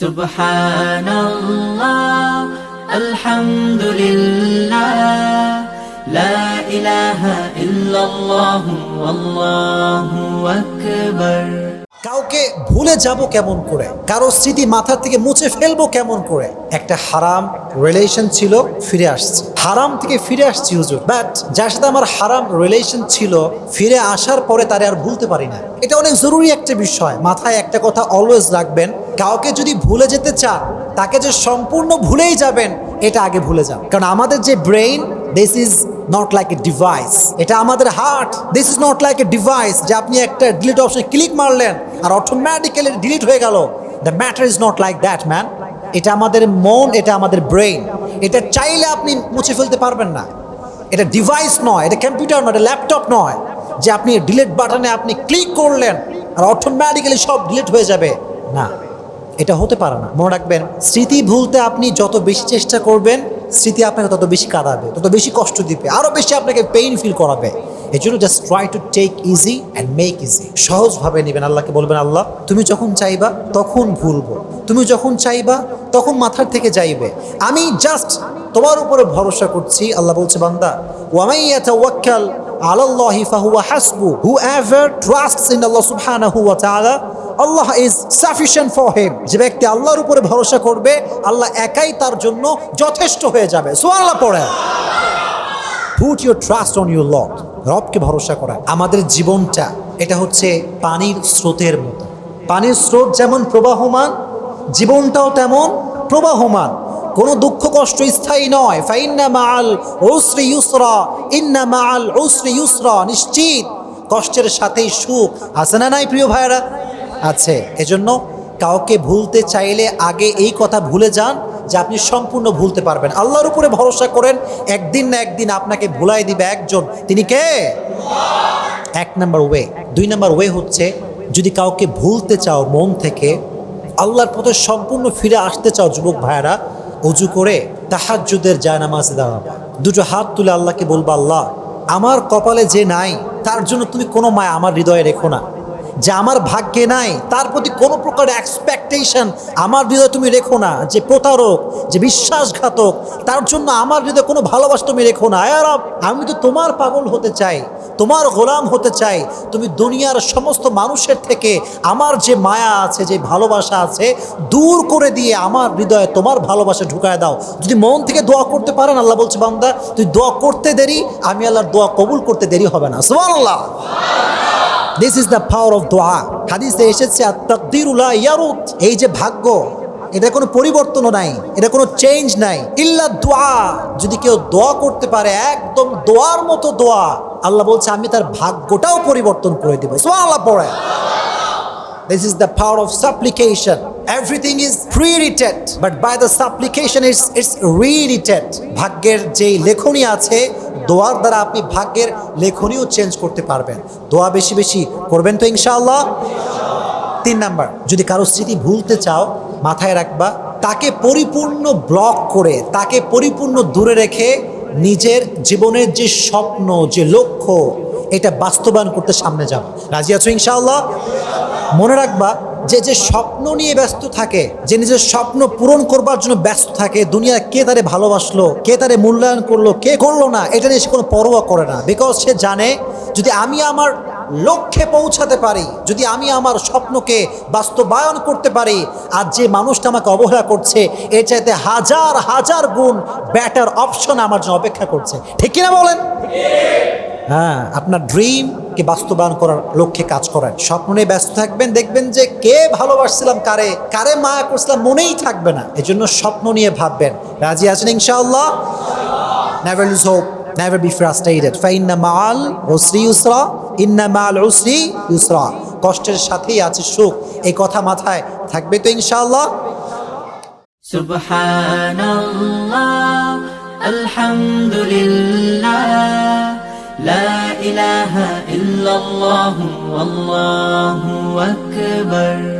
سبحان الله الحمد لله لا إله إلا الله والله أكبر. কাউকে ভুলে যাব কেমন করে? কারও স্মৃতি মাথা থেকে মুছে ফেলব কেমন করে? একটা হারাম রিলেশন ছিল, ফিরে আসছে। হারাম থেকে ফিরে আসছি, হুজুর। বাট যার সাথে আমার হারাম রিলেশন ছিল, ফিরে আসার পরে তারে আর ভুলতে পারি না। এটা অনেক জরুরি একটা বিষয়। মাথায় একটা কথা অলওয়েজ রাখবেন, কাউকে যদি ভুলে যেতে চান, তাকে যে সম্পূর্ণ ভুলেই যাবেন, এটা আগে ভুলে যান। কারণ আমাদের যে brain this is not like a device এটা আমাদের heart this is not like a device যে আপনি একটা ডিলিট অপশনে ক্লিক মারলেন আর অটোমেটিক্যালি ডিলিট হয়ে গেল। The matter is not like that man এটা আমাদের মন, এটা আমাদের ব্রেইন এটা চাইলে আপনি মুছে ফেলতে পারবেন না। এটা ডিভাইস নয়, এটা কম্পিউটার নয়, এটা ল্যাপটপ নয়। যে আপনি ডিলিট বাটনে আপনি ক্লিক করলেন আর অটোমেটিক্যালি সব ডিলিট হয়ে যাবে। না, এটা হতে পারে না। মনে রাখবেন, স্মৃতি ভুলতে আপনি যত বেশি চেষ্টা করবেন, স্মৃতি আপনাকে তত বেশি কাঁদাবে, তত বেশি কষ্ট দিবে আরও বেশি আপনাকে পেইন ফিল করাবে। এই জন্য just try to take easy and make easy সহজভাবে নেবেন আল্লাহকে, বলবেন, আল্লাহ, তুমি যখন চাইবা তখন ভুলবো। তুমি যখন চাইবা তখন মাথার থেকে যাইবে। আমি জাস্ট তোমার উপরে ভরসা করছি। আল্লাহ বলছে, বান্দা ওয়ামাইয়া তাওয়াক্কাল আলাল্লাহি হাসবু। Whoever trusts in Allah subhanahu wa ta'ala Allah is sufficient for him যে ব্যক্তি আল্লাহর উপরে ভরসা করবে, আল্লাহ একাই তার জন্য যথেষ্ট হয়ে যাবে। সুবহানাল্লাহ পড়ে put your trust on your lord রবকে ভরসা করা। আমাদের জীবনটা, এটা হচ্ছে পানির স্রোতের মতো। পানির স্রোত যেমন প্রবাহমান, জীবনটাও তেমন প্রবাহমান। কোনো দুঃখ কষ্ট স্থায়ী নয়। ফাইন্না মাল ওসরি ইউসরা, ইন্না মাল ওসরি ইউসরা, নিশ্চিত। কষ্টের সাথেই সুখ। আছে না নাই প্রিয় ভাইয়েরা? আছে। এজন্য কাউকে ভুলতে চাইলে আগে এই কথা ভুলে যান। যে আপনি সম্পূর্ণ ভুলতে পারবেন। আল্লাহর উপরে ভরসা করেন, একদিন না একদিন আপনাকে ভুলাই দিবে একজন। তিনি কে? এক নাম্বার ওয়ে। দুই নাম্বার ওয়ে হচ্ছে, যদি কাউকে ভুলতে চাও মন থেকে, আল্লাহর পথে সম্পূর্ণ ফিরে আসতে চাও যুবক ভাইয়েরা উজু করে তাহাজ্জুদের জায়নামাজে দাঁড়াবা। দুটো হাত তুলে আল্লাহকে বলবা, আল্লাহ, আমার কপালে যে নাই, তার জন্য তুমি কোনো মায় আমার হৃদয়ে রেখো না। যে আমার ভাগ্যে নাই, তার প্রতি কোনো প্রকার এক্সপেকটেশন আমার হৃদয়ে তুমি রেখো না, যে প্রতারক, যে বিশ্বাসঘাতক, তার জন্য আমার হৃদয়ে কোনো ভালোবাসা তুমি রেখো না। আর আমি তো তোমার পাগল হতে চাই, তোমার গোলাম হতে চাই। তুমি দুনিয়ার সমস্ত মানুষের থেকে আমার যে মায়া আছে, যে ভালোবাসা আছে, দূর করে দিয়ে আমার হৃদয়ে তোমার ভালোবাসা ঢুকায় দাও। যদি মন থেকে দোয়া করতে পারেন, আল্লাহ বলছে, বান্দা, তুই দোয়া করতে দেরি, আমি আল্লাহর দোয়া কবুল করতে দেরি হবে না। সুবহানাল্লাহ। This is the power of দোয়া হাদিসে এসেছে এই যে ভাগ্য এটা কোনো পরিবর্তনও নাই এটা কোনো চেঞ্জ নাই ইল্লা দোয়া যদি কেউ দোয়া করতে পারে একদম দোয়ার মতো দোয়া আল্লাহ বলছে আমি তার ভাগ্যটাও পরিবর্তন করে দেবো আল্লাহ পড়ে This is the power of supplication. Everything is pre-written, but by the supplication it's, it's rewritten. ভাগ্যের যেই লেখনী আছে দোয়ার দ্বারা আপনি ভাগ্যের লেখনীও চেঞ্জ করতে পারবেন। দোয়া বেশি বেশি করবেন তো ইনশাআল্লাহ? তিন নাম্বার, যদি কারও স্মৃতি ভুলতে চাও, মাথায় রাখবা, তাকে পরিপূর্ণ ব্লক করে, তাকে পরিপূর্ণ দূরে রেখে নিজের জীবনের যে স্বপ্ন, যে লক্ষ্য, এটা বাস্তবায়ন করতে সামনে যাও। রাজি আছো ইনশাআল্লাহ? মনে রাখবা যে যে স্বপ্ন নিয়ে ব্যস্ত থাকে যে নিজের স্বপ্ন পূরণ করবার জন্য ব্যস্ত থাকে দুনিয়া কে তারে ভালোবাসলো কে তারে মূল্যায়ন করল কে করল না এটা নিয়ে সে কোনো পরোয়া করে না। বিকজ সে জানে যদি আমি আমার লক্ষ্যে পৌঁছাতে পারি যদি আমি আমার স্বপ্নকে বাস্তবায়ন করতে পারি আর যে মানুষটা আমাকে অবহেলা করছে এর চাইতে হাজার হাজার গুণ ব্যাটার অপশন আমার জন্য অপেক্ষা করছে। ঠিক কিনা বলেন? হ্যাঁ আপনার তাকে বাস্তবায়ন করার লক্ষ্যে কাজ করেন। স্বপ্ন নিয়ে ব্যস্ত থাকবেন, দেখবেন যে কে ভালোবাসছিলাম, কারে কারে মায়া করছিলাম মনেই থাকবে না। এজন্য স্বপ্ন নিয়ে ভাববেন। রাজি আছেন ইনশাআল্লাহ? Never lose hope never be frustrated ফাইন্না মাল ওসরি ইউসরা, ইন্না মাল ওসরি ইউসরা। কষ্টের সাথেই আছে সুখ। এই কথা মাথায় থাকবে তো ইনশাআল্লাহ? সুবহানাল্লাহ, আলহামদুলিল্লাহ। لا إله إلا الله والله أكبر.